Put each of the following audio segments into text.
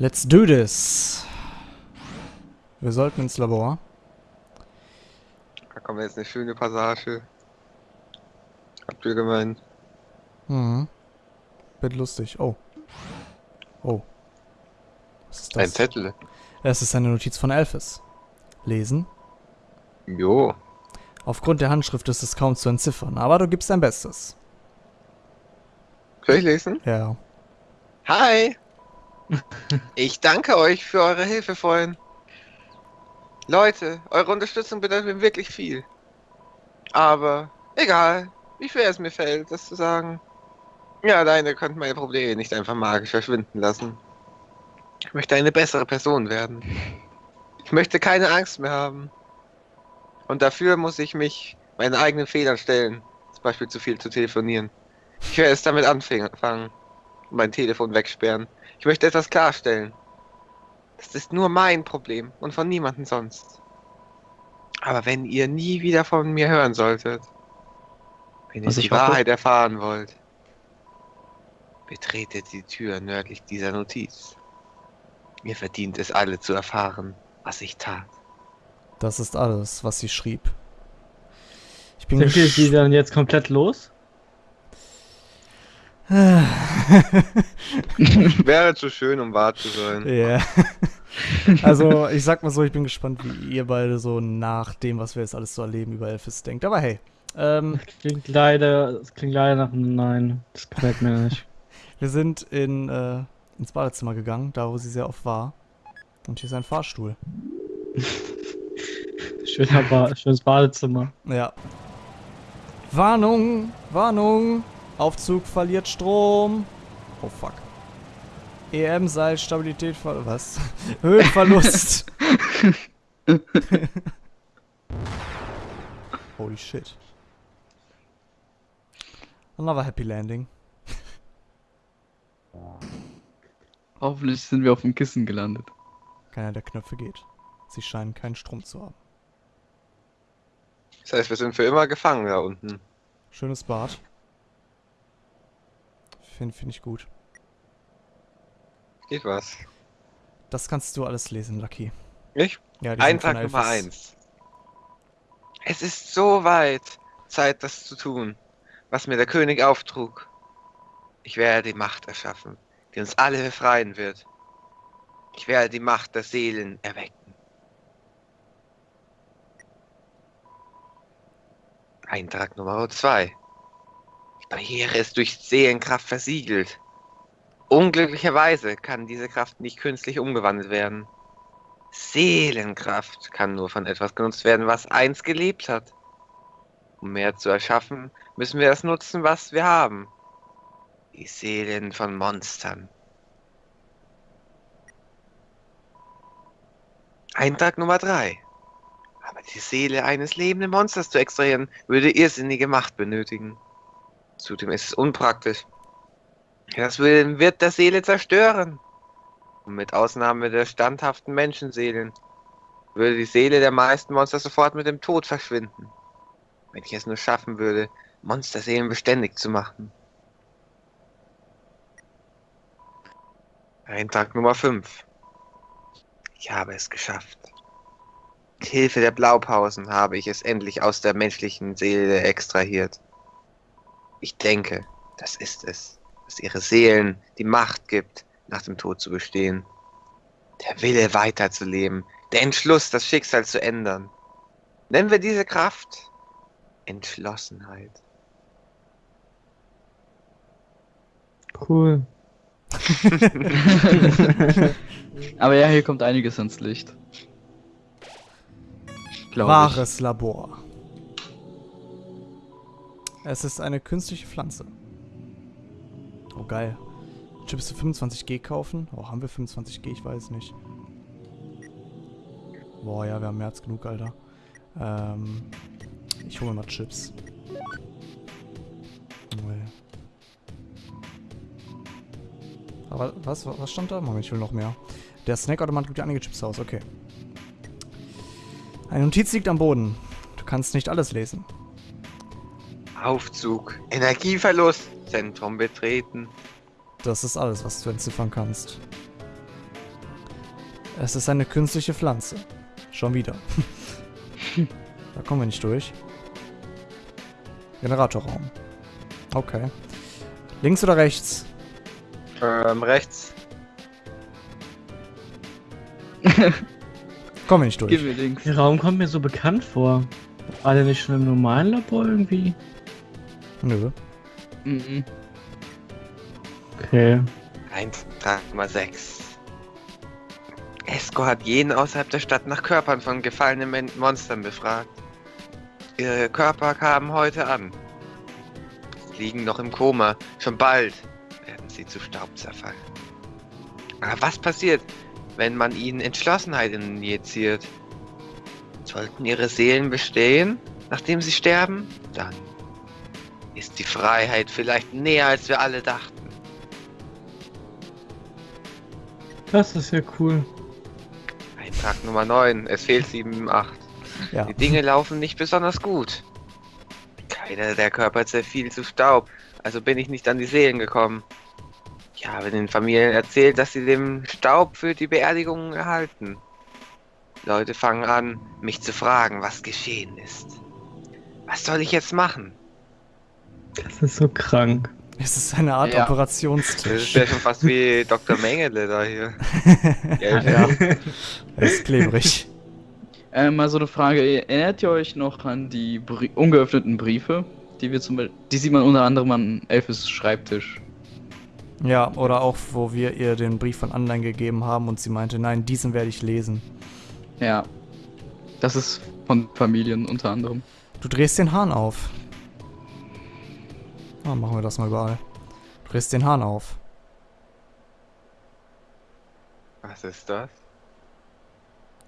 Let's do this. Wir sollten ins Labor. Da kommt jetzt eine schöne Passage. Habt ihr gemeint? Mhm. Wird lustig. Oh. Oh. Was ist Ein das? Zettel. Es ist eine Notiz von Elphys. Lesen. Jo. Aufgrund der Handschrift ist es kaum zu entziffern, aber du gibst dein Bestes. Soll ich lesen? Ja. Hi! Ich danke euch für eure Hilfe vorhin. Leute, eure Unterstützung bedeutet mir wirklich viel. Aber egal, wie schwer es mir fällt, das zu sagen. Ja, alleine könnt meine Probleme nicht einfach magisch verschwinden lassen. Ich möchte eine bessere Person werden. Ich möchte keine Angst mehr haben. Und dafür muss ich mich meinen eigenen Fehlern stellen. Zum Beispiel zu viel zu telefonieren. Ich werde es damit anfangen. Mein Telefon wegsperren. Ich möchte etwas klarstellen. Das ist nur mein Problem und von niemandem sonst. Aber wenn ihr nie wieder von mir hören solltet, wenn ihr Was die hoffe- Wahrheit erfahren wollt, betretet die Tür nördlich dieser Notiz. Ihr verdient es alle zu erfahren, was ich tat. Das ist alles, was sie schrieb. Ich bin Sind wir sie dann jetzt komplett los? Wäre zu schön, um wahr zu sein. Ja. Also, ich sag mal so, ich bin gespannt, wie ihr beide so nach dem, was wir jetzt alles so erleben, über Elphys denkt. Aber hey, ähm, Klingt leider, das klingt leider nach einem Nein. Das gefällt mir nicht. wir sind in, äh, ins Badezimmer gegangen, da wo sie sehr oft war. Und hier ist ein Fahrstuhl. Schöner ba schönes Badezimmer. Ja. Warnung! Warnung! Aufzug verliert Strom. Oh fuck. EM-Seil, Stabilität, ver was? Höhenverlust. Holy shit. Another happy landing. Hoffentlich sind wir auf dem Kissen gelandet. Keiner der Knöpfe geht. Sie scheinen keinen Strom zu haben. Das heißt, wir sind für immer gefangen da unten. Schönes Bad. Finde find ich gut. Geht was. Das kannst du alles lesen, Lucky. Ich? Ja, Eintrag Nummer Elphys. 1. Es ist so weit Zeit, das zu tun, was mir der König auftrug. Ich werde die Macht erschaffen, die uns alle befreien wird. Ich werde die Macht der Seelen erwecken. Eintrag Nummer 2. Barriere ist durch Seelenkraft versiegelt. Unglücklicherweise kann diese Kraft nicht künstlich umgewandelt werden. Seelenkraft kann nur von etwas genutzt werden, was einst gelebt hat. Um mehr zu erschaffen, müssen wir das nutzen, was wir haben. Die Seelen von Monstern. Eintrag Nummer 3. Aber die Seele eines lebenden Monsters zu extrahieren, würde irrsinnige Macht benötigen. Zudem ist es unpraktisch. Das wird der Seele zerstören. Und mit Ausnahme der standhaften Menschenseelen würde die Seele der meisten Monster sofort mit dem Tod verschwinden. Wenn ich es nur schaffen würde, Monsterseelen beständig zu machen. Eintrag Nummer 5. Ich habe es geschafft. Mit Hilfe der Blaupausen habe ich es endlich aus der menschlichen Seele extrahiert. Ich denke, das ist es, dass ihre Seelen die Macht gibt, nach dem Tod zu bestehen. Der Wille weiterzuleben, der Entschluss, das Schicksal zu ändern. Nennen wir diese Kraft Entschlossenheit. Cool. Aber ja, hier kommt einiges ans Licht. Glaube Wahres Labor. Es ist eine künstliche Pflanze. Oh, geil. Chips für 25G kaufen? Oh, haben wir 25G? Ich weiß nicht. Boah, ja, wir haben mehr als genug, Alter. Ähm, ich hole mal Chips. Aber was, was stand da? Moment, ich will noch mehr. Der Snackautomat gibt ja einige Chips aus, okay. Eine Notiz liegt am Boden. Du kannst nicht alles lesen. Aufzug, Energieverlust, Zentrum betreten. Das ist alles, was du entziffern kannst. Es ist eine künstliche Pflanze. Schon wieder. da kommen wir nicht durch. Generatorraum. Okay. Links oder rechts? Ähm, rechts. Kommen wir nicht durch. Gib mir links. Der Raum kommt mir so bekannt vor. War der nicht schon im normalen Labor irgendwie? Nö. Mhm. Okay. Eintrag Nummer 6. Esco hat jeden außerhalb der Stadt nach Körpern von gefallenen Monstern befragt. Ihre Körper kamen heute an. Sie liegen noch im Koma. Schon bald werden sie zu Staub zerfallen. Aber was passiert, wenn man ihnen Entschlossenheit injiziert? Sollten ihre Seelen bestehen, nachdem sie sterben? Dann ist die Freiheit vielleicht näher, als wir alle dachten. Das ist ja cool. Eintrag Nummer 9. Es fehlt 7, 8. Ja. Die Dinge laufen nicht besonders gut. Keiner der Körper zerfiel zu Staub, also bin ich nicht an die Seelen gekommen. Ich habe den Familien erzählt, dass sie den Staub für die Beerdigungen erhalten. Leute fangen an, mich zu fragen, was geschehen ist. Was soll ich jetzt machen? Das ist so krank. Es ist eine Art Ja. Das ist Operationstisch. ja schon fast wie Dr. Mengele da hier. ja. Er ist klebrig. Äh, mal so eine Frage. Erinnert ihr euch noch an die Brie ungeöffneten Briefe? Die wir zum Beispiel, die sieht man unter anderem an Elfes Schreibtisch. Ja, oder auch, wo wir ihr den Brief von Online gegeben haben und sie meinte, nein, diesen werde ich lesen. Ja. Das ist von Familien unter anderem. Du drehst den Hahn auf. Ah, machen wir das mal überall. Du drehst den Hahn auf. Was ist das?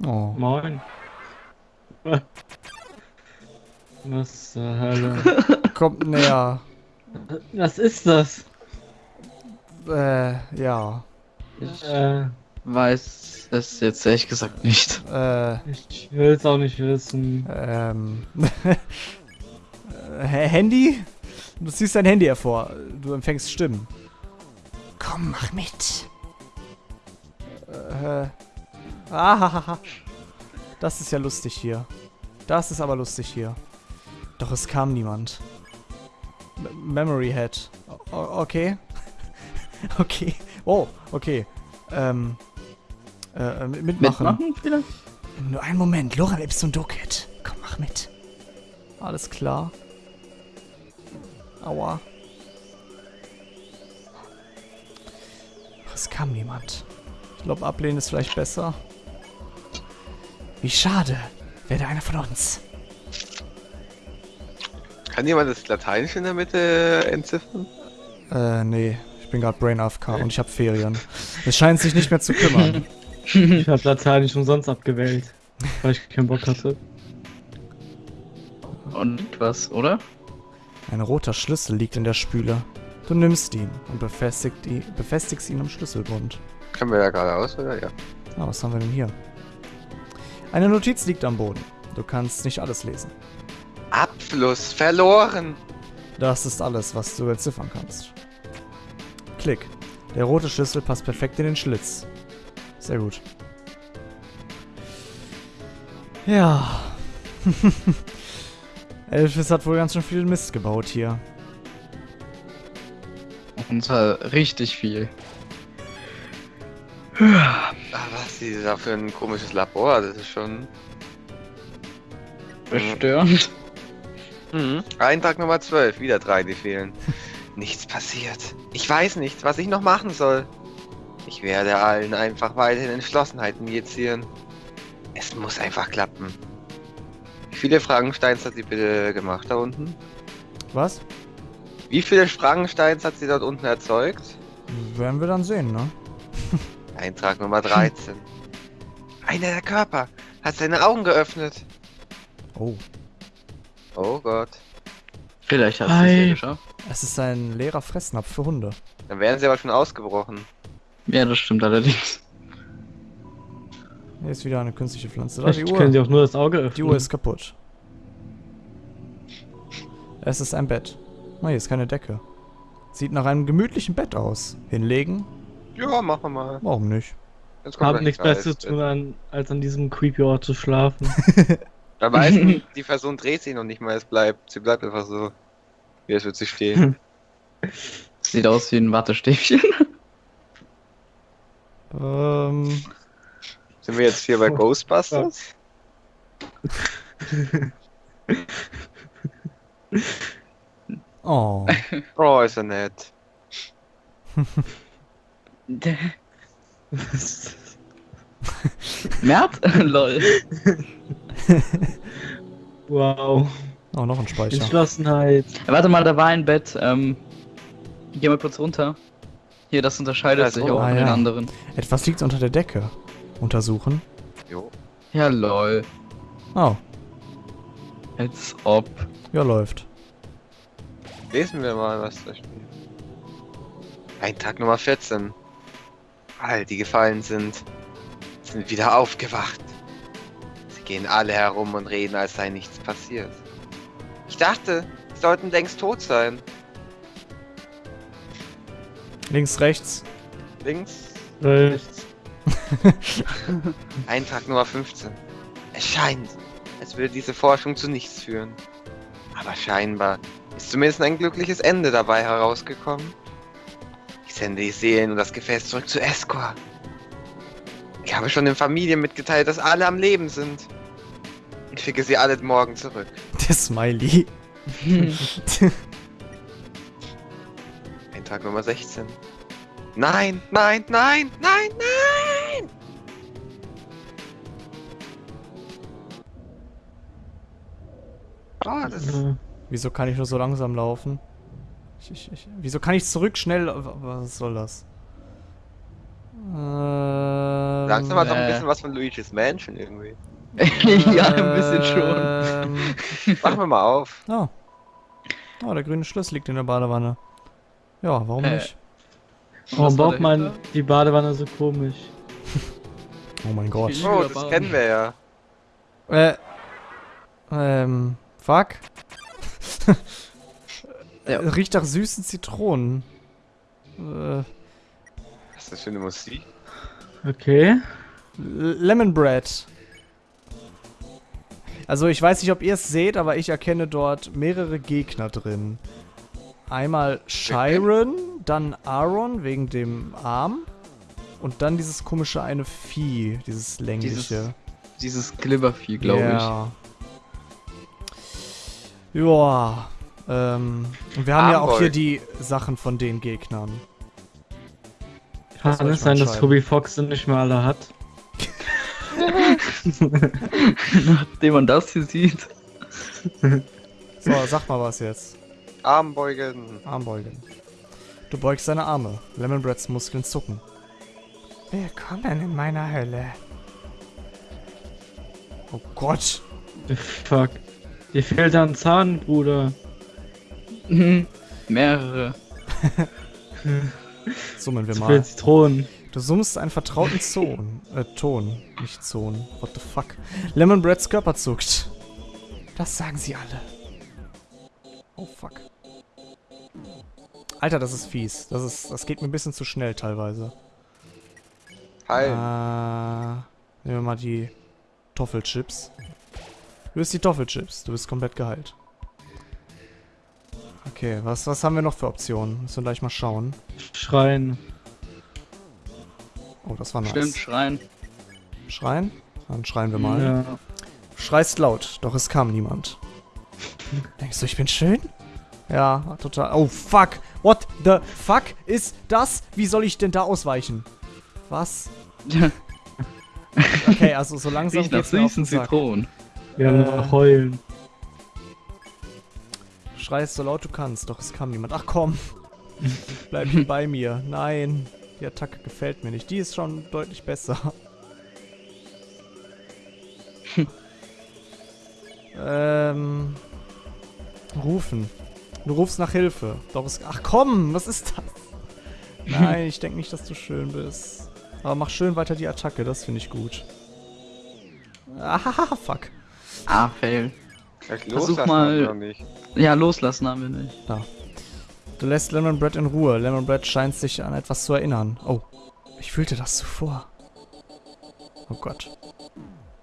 Oh. Moin. Was zur Hölle? Kommt näher. Was ist das? Äh, ja. Ich Äh, weiß es jetzt ehrlich gesagt nicht. Äh, ich will's auch nicht wissen. ähm. Äh, Du ziehst dein Handy hervor. Du empfängst Stimmen. Komm, mach mit. Äh. Ah, das ist ja lustig hier. Das ist aber lustig hier. Doch es kam niemand. M Memory Head. O okay. okay. Oh, okay. Ähm. Äh, mitmachen. Mitmachen vielleicht? Nur einen Moment. Lorem Ipsum Docet. Komm, mach mit. Alles klar. Aua. Es kam niemand. Ich glaube, ablehnen ist vielleicht besser. Wie schade. Werde einer von uns. Kann jemand das Lateinische in der Mitte entziffern? Äh, nee. Ich bin gerade Brain AFK und ich habe Ferien. Es scheint sich nicht mehr zu kümmern. Ich hab Latein nicht umsonst abgewählt, weil ich keinen Bock hatte. Und was, oder? Ein roter Schlüssel liegt in der Spüle. Du nimmst ihn und befestigt ihn, befestigst ihn am Schlüsselbund. Können wir da geradeaus, oder? Ja. Ah, was haben wir denn hier? Eine Notiz liegt am Boden. Du kannst nicht alles lesen. Abfluss verloren. Das ist alles, was du entziffern kannst. Klick. Der rote Schlüssel passt perfekt in den Schlitz. Sehr gut. Ja. Elvis hat wohl ganz schön viel Mist gebaut hier. Und zwar richtig viel. Ah, was ist da für ein komisches Labor? Das ist schon. Bestörend. Mhm. Eintrag Nummer 12, wieder drei, die fehlen. Nichts passiert. Ich weiß nicht, was ich noch machen soll. Ich werde allen einfach weiterhin Entschlossenheit injizieren. Es muss einfach klappen. Wie viele Frankensteins hat sie bitte gemacht da unten? Was? Wie viele Frankensteins hat sie dort unten erzeugt? Werden wir dann sehen, ne? Eintrag Nummer 13. Einer der Körper hat seine Augen geöffnet. Oh. Oh Gott. Vielleicht hat sie es geschafft. Es ist ein leerer Fressnapf für Hunde. Dann wären sie aber schon ausgebrochen. Ja, das stimmt allerdings. Hier ist wieder eine künstliche Pflanze. Da, die Vielleicht können sie Uhr. auch nur das Auge öffnen. Die Uhr ist kaputt. Es ist ein Bett. Oh, hier ist keine Decke. Sieht nach einem gemütlichen Bett aus. Hinlegen? Ja, machen wir mal. Warum nicht? Jetzt kommt Hab gleich nichts. Besseres zu tun, an, als an diesem creepy Ort zu schlafen. Da weiß man, die Person dreht sich noch nicht mal, es bleibt. Sie bleibt einfach so. Wie es wird sie stehen. Sieht aus wie ein Wattestäbchen. Ähm, Sind wir jetzt hier bei Oh, Ghostbusters? oh. Oh, ist er nett. Mert? Lol. wow. Oh, noch ein Speicher. Entschlossenheit. Warte mal, da war ein Bett. Ähm, geh mal kurz runter. Hier, das unterscheidet Da ist sich Ruhe. auch Ah, von den ja. anderen. Etwas liegt unter der Decke. Untersuchen. Jo. Ja, lol. Oh, Als ob. ja, läuft. Lesen wir mal, was da steht. Eintag Nummer 14. All die gefallen sind, sind wieder aufgewacht. Sie gehen alle herum und reden, als sei nichts passiert. Ich dachte, sie sollten längst tot sein. Links, rechts. Links, rechts. Eintrag Nummer 15. Es scheint, als würde diese Forschung zu nichts führen. Aber scheinbar ist zumindest ein glückliches Ende dabei herausgekommen. Ich sende die Seelen und das Gefäß zurück zu Escor. Ich habe schon den Familien mitgeteilt, dass alle am Leben sind. Ich schicke sie alle morgen zurück. Der Smiley. Eintrag Nummer 16. Nein, nein, nein, nein, nein! Oh, das äh, Wieso kann ich nur so langsam laufen? Ich, ich, ich, wieso kann ich zurück schnell... Was soll das? Ähm, Langsam hat doch ein äh. bisschen was von Luigi's Mansion irgendwie. ja, ein bisschen schon. Ähm, Machen wir mal auf. oh. oh, der grüne Schlüssel liegt in der Badewanne. Ja, warum Äh, nicht? warum baut man die Badewanne so komisch? Oh mein Gott. Oh, das kennen wir ja. Äh, ähm, fuck. Ja. Riecht nach süßen Zitronen. Äh, Was ist das für eine Musik? Okay. L- Lemon Bread. Also ich weiß nicht, ob ihr es seht, aber ich erkenne dort mehrere Gegner drin. Einmal Chiron, dann Aaron wegen dem Arm und dann dieses komische eine Vieh, dieses längliche. Dieses Glibbervieh, glaube ja. ich. Ja. Ähm, und wir haben ja auch Armbold. hier die Sachen von den Gegnern. Das Kann es mal sein, dass. Toby Fox sie nicht mehr alle hat? Nachdem man das hier sieht. So, sag mal was jetzt. Armbeugen. Armbeugen. Du beugst deine Arme. Lemon Breads Muskeln zucken. Willkommen in meiner Hölle. Oh Gott. The fuck. Dir fehlt da ein Zahn, Bruder. Mhm. Mehrere. Summen wir mal. Zitronen. Du summst einen vertrauten Ton. Äh, Ton. Nicht Zon. What the fuck. Lemon Breads Körper zuckt. Das sagen sie alle. Oh fuck. Alter, das ist fies. Das ist, das geht mir ein bisschen zu schnell teilweise. Hi. Äh, nehmen wir mal die Toffelchips. Du bist die Toffelchips. Du bist komplett geheilt. Okay, was, was haben wir noch für Optionen? Müssen wir gleich mal schauen. Schreien. Oh, das war nice. Stimmt, schreien. Schreien? Dann schreien wir mal. Ja. Du schreist laut, doch es kam niemand. Denkst du, ich bin schön? Ja, total. Oh, fuck. What the fuck ist das? Wie soll ich denn da ausweichen? Was? Okay, also so langsam Riecht nach geht's mir auf süßen. Zitronen. Wir haben Äh. noch heulen. Schreist so laut du kannst, doch es kam niemand. Ach komm. Bleib hier bei mir. Nein. Die Attacke gefällt mir nicht. Die ist schon deutlich besser. ähm. Rufen. Du rufst nach Hilfe. Doch es. Ach komm, was ist das? Nein, ich denke nicht, dass du schön bist. Aber mach schön weiter die Attacke, das finde ich gut. Ah, fuck. Ah, fail. Vielleicht Versuch loslassen mal- wir noch nicht. Ja, loslassen haben wir nicht. Du lässt Lemon Bread in Ruhe. Lemon Bread scheint sich an etwas zu erinnern. Oh, ich fühlte das zuvor. Oh Gott.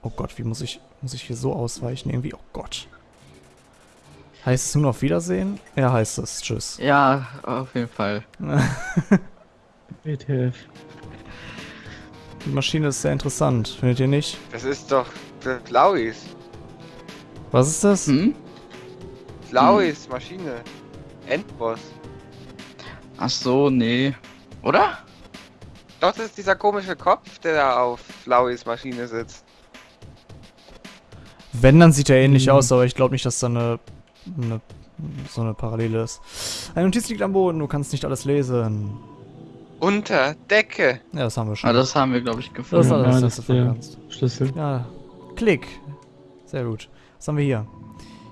Oh Gott, wie muss ich, muss ich hier so ausweichen? Irgendwie, oh Gott. Heißt es nun auf Wiedersehen? Ja, heißt es. Tschüss. Ja, auf jeden Fall. WTF. Die Maschine ist sehr interessant, findet ihr nicht? Das ist doch für Flauis. Was ist das? Hm? Flauis Maschine. Endboss. Ach so, nee. Oder? Doch, das ist dieser komische Kopf, der da auf Flauis Maschine sitzt. Wenn, dann sieht er ähnlich Hm. aus, aber ich glaube nicht, dass da eine, eine, so eine Parallele ist. Eine Notiz liegt am Boden, du kannst nicht alles lesen. Unter Decke. Ja, das haben wir schon. Ah, das haben wir, glaube ich, das ist gefunden. Ja, alles, das was du kannst. Schlüssel. Ja, Klick. Sehr gut. Was haben wir hier?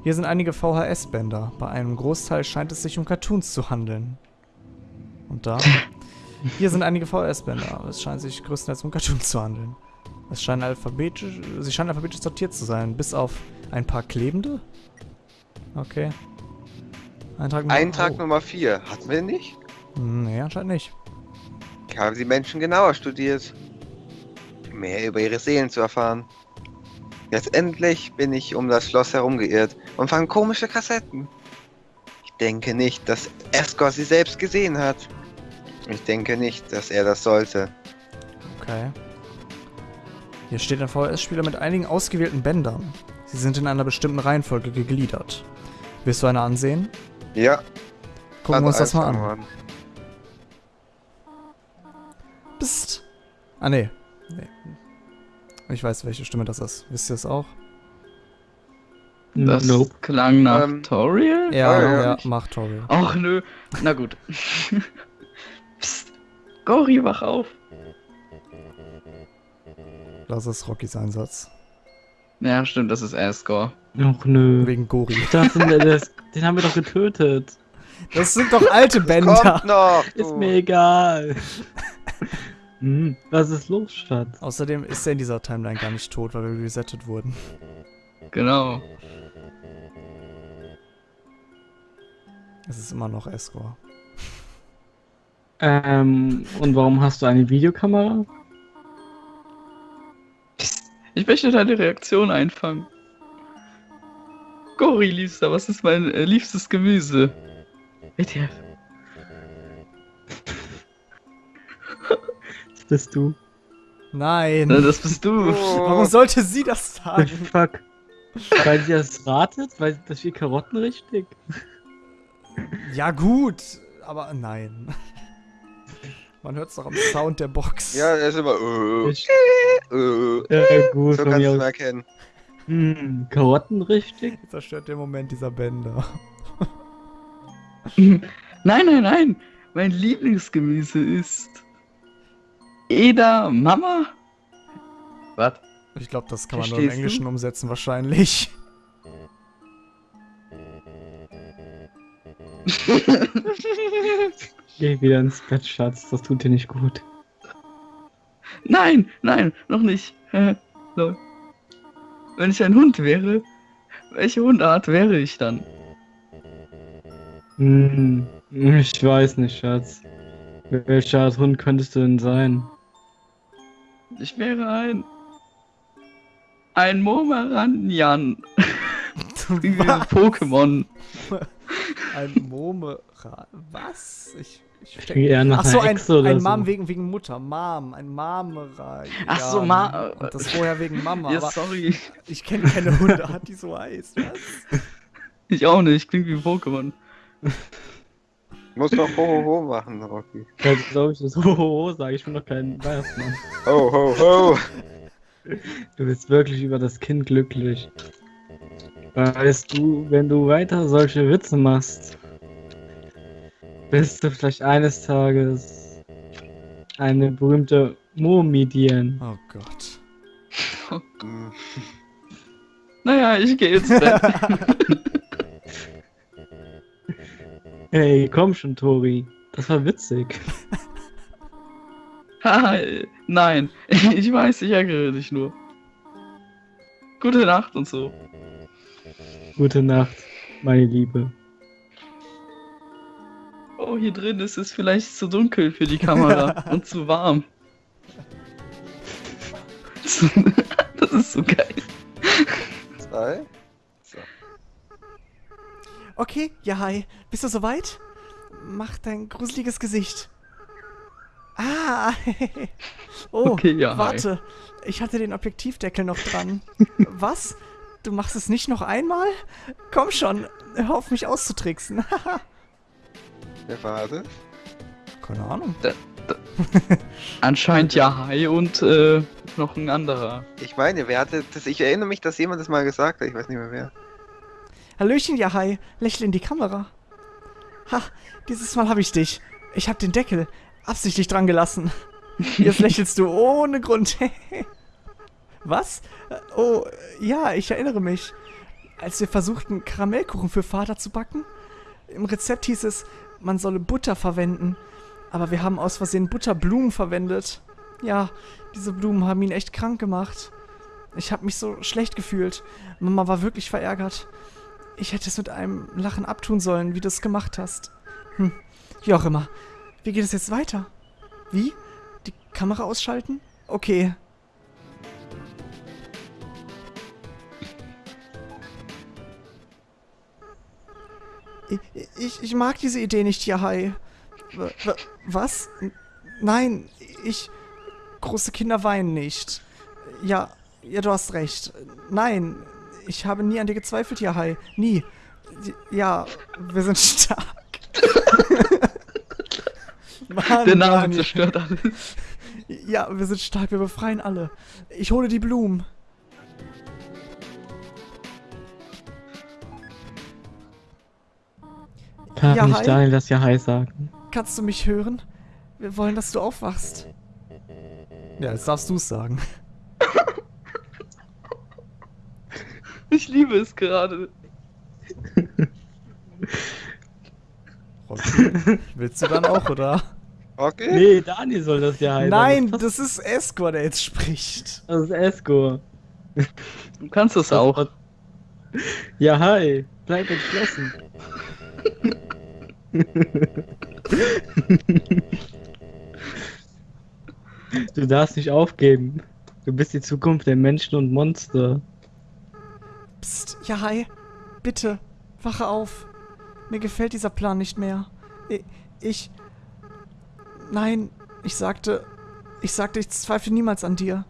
Hier sind einige VHS-Bänder. Bei einem Großteil scheint es sich um Cartoons zu handeln. Und da? Hier sind einige VHS-Bänder. aber Es scheint sich größtenteils um Cartoons zu handeln. Es scheinen alphabetisch, sie scheinen alphabetisch sortiert zu sein, bis auf ein paar klebende. Okay. Eintrag Nummer, Eintrag oh. Nummer 4. Hatten wir nicht? Hm, Nee, anscheinend nicht. Ich habe die Menschen genauer studiert. um Mehr über ihre Seelen zu erfahren. Letztendlich bin ich um das Schloss herumgeirrt und fand komische Kassetten. Ich denke nicht, dass Escort sie selbst gesehen hat. Ich denke nicht, dass er das sollte. Okay. Hier steht ein VHS-Spieler mit einigen ausgewählten Bändern. Sie sind in einer bestimmten Reihenfolge gegliedert. Willst du eine ansehen? Ja, Gucken wir uns das mal an. anfangen. Psst. Ah, nee. nee. Ich weiß, welche Stimme das ist. Wisst ihr es auch? Das Nope. klang nach Ähm, Toriel? Ja, ja, ja, macht Toriel. Ach nö. Na gut. Psst. Gori, wach auf. Das ist Rockys Einsatz. Ja, stimmt, das ist Asgore. Ach nö. Wegen Gori. Ich dachte, das, den haben wir doch getötet. Das sind doch alte Bänder. Kommt noch! Ist du. mir egal. hm, was ist los, Schatz? Außerdem ist er in dieser Timeline gar nicht tot, weil wir resettet wurden. Genau. Es ist immer noch Escor. Ähm, und warum hast du eine Videokamera? Ich möchte deine Reaktion einfangen. Gori, Liebster, was ist mein äh, liebstes Gemüse? WTF. Das bist du. Nein. Na, das bist du. Oh. Warum sollte sie das sagen? fuck. Weil sie das ratet? Weil das wie Karotten richtig? Ja, gut. Aber nein. Man hört es doch am Sound der Box. Ja, er ist immer. Äh, Ich, äh. ja, gut, So kannst du aus. erkennen. Hm, Karotten richtig? Zerstört den Moment dieser Bänder. Nein, nein, nein. Mein Lieblingsgemüse ist. Eda Mama? Was? Ich glaube, das kann man nur im Verstehst du? Englischen umsetzen, wahrscheinlich. Geh wieder ins Bett, Schatz. Das tut dir nicht gut. Nein, nein, noch nicht. Lol. Wenn ich ein Hund wäre, welche Hundart wäre ich dann? Hm, ich weiß nicht, Schatz. Welcher Art Hund könntest du denn sein? Ich wäre ein. Ein Momeranjan. Wie ein Pokémon. Ein Momera. Was? Ich, ich gehe eher nach Ach so, ein, ein so. Mom wegen, wegen Mutter. Mom. Ein Mamera. Ach so, Ma- Und das vorher wegen Mama. Ja, aber sorry. ich kenne keine Hundeart, die so heißt. Was? Ich auch nicht. Klingt wie ein Pokémon. Du musst doch ho, ho, ho machen, Rocky. Ja, glaube ich, das Hohoho sage ich bin doch kein Weihnachtsmann. Ho, ho, ho. Du bist wirklich über das Kind glücklich. Weißt du, wenn du weiter solche Witze machst, bist du vielleicht eines Tages eine berühmte Murmidien. Oh Gott. Hm. Naja, ich gehe ins Hey, komm schon, Tori. Das war witzig. Haha, Nein, ich weiß, ich ärgere dich nur. Gute Nacht und so. Gute Nacht, meine Liebe. Oh, hier drin ist es vielleicht zu dunkel für die Kamera und zu warm. das ist so geil. Zwei. Okay, ja, hi. Bist du soweit? Mach dein gruseliges Gesicht. Ah, oh, Okay, ja, hi. warte. Ich hatte den Objektivdeckel noch dran. Was? Du machst es nicht noch einmal? Komm schon, hör auf mich auszutricksen. Wer war das? Keine Ahnung. Anscheinend ja Hai und äh, noch ein anderer. Ich meine, wer hatte das? Ich erinnere mich, dass jemand das mal gesagt hat. Ich weiß nicht mehr wer. Hallöchen, ja, hi. Lächle in die Kamera. Ha, dieses Mal habe ich dich. Ich habe den Deckel absichtlich dran gelassen. Jetzt lächelst du ohne Grund. Was? Oh, ja, ich erinnere mich. Als wir versuchten, Karamellkuchen für Vater zu backen, im Rezept hieß es, man solle Butter verwenden. Aber wir haben aus Versehen Butterblumen verwendet. Ja, diese Blumen haben ihn echt krank gemacht. Ich habe mich so schlecht gefühlt. Mama war wirklich verärgert. Ich hätte es mit einem Lachen abtun sollen, wie du es gemacht hast. Hm, wie auch immer. Wie geht es jetzt weiter? Wie? Die Kamera ausschalten? Okay. Ich, ich, mag diese Idee nicht, w- Was? Nein, ich... Große Kinder weinen nicht. Ja, ja, du hast recht. Nein, ich habe nie an dir gezweifelt, Yahai. Nie. Ja, wir sind stark. Mann, Der Name Daniel. zerstört alles. Ja, wir sind stark, wir befreien alle. Ich hole die Blumen. Kann Ja, nicht. Daniel das ja Hi sagen. Kannst du mich hören? Wir wollen, dass du aufwachst. Ja, jetzt darfst du es sagen. Ich liebe es gerade. Rocky, willst du dann auch, oder? Okay. Nee, Daniel soll das ja Hi Nein, sagen. das ist Escor, der jetzt spricht. Das ist Esco. Du kannst das auch. Ja, hi. Bleib entschlossen. du darfst nicht aufgeben. Du bist die Zukunft der Menschen und Monster. Psst, ja, hi. Bitte, wache auf. Mir gefällt dieser Plan nicht mehr. Ich. Nein, ich sagte. Ich sagte, ich zweifle niemals an dir.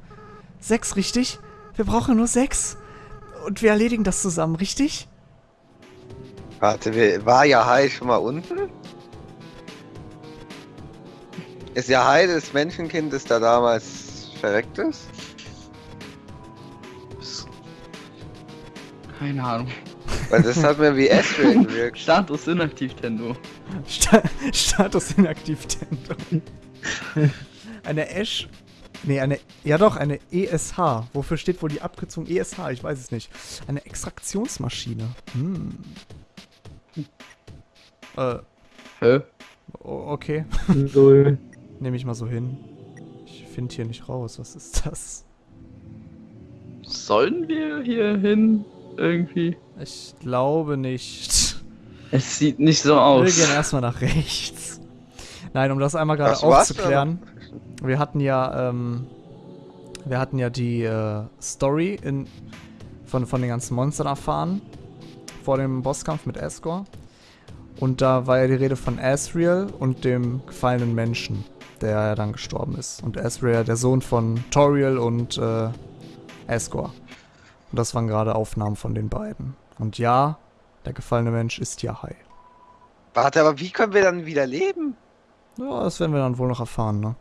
Sechs, richtig? Wir brauchen nur sechs. Und wir erledigen das zusammen, richtig? Warte, war Yahai schon mal unten? Ist Yahai das Menschenkind, das da damals verreckt ist? Keine Ahnung. Weil das hat mir wie Astrid gewirkt. Status inaktiv, Tendo. Sta Status inaktiv Tendo. Eine Ash. Nee, eine. Ja doch, eine ESH. Wofür steht wohl die Abkürzung ESH? Ich weiß es nicht. Eine Extraktionsmaschine. Hm. Äh, Hä? o- okay. Null. Nehme ich mal so hin. Ich finde hier nicht raus. Was ist das? Sollen wir hier hin? Irgendwie? Ich glaube nicht. Es sieht nicht so Wir aus. gehen erstmal nach rechts. Nein, um das einmal gerade aufzuklären. Wir hatten ja, ähm, wir hatten ja die äh, Story in, von, von den ganzen Monstern erfahren. Vor dem Bosskampf mit Asgore. Und da war ja die Rede von Asriel und dem gefallenen Menschen, der ja dann gestorben ist. Und Asriel, der Sohn von Toriel und äh, Asgore. Und das waren gerade Aufnahmen von den beiden. Und ja, der gefallene Mensch ist Yahai. Warte, aber wie können wir dann wieder leben? Ja, das werden wir dann wohl noch erfahren, ne?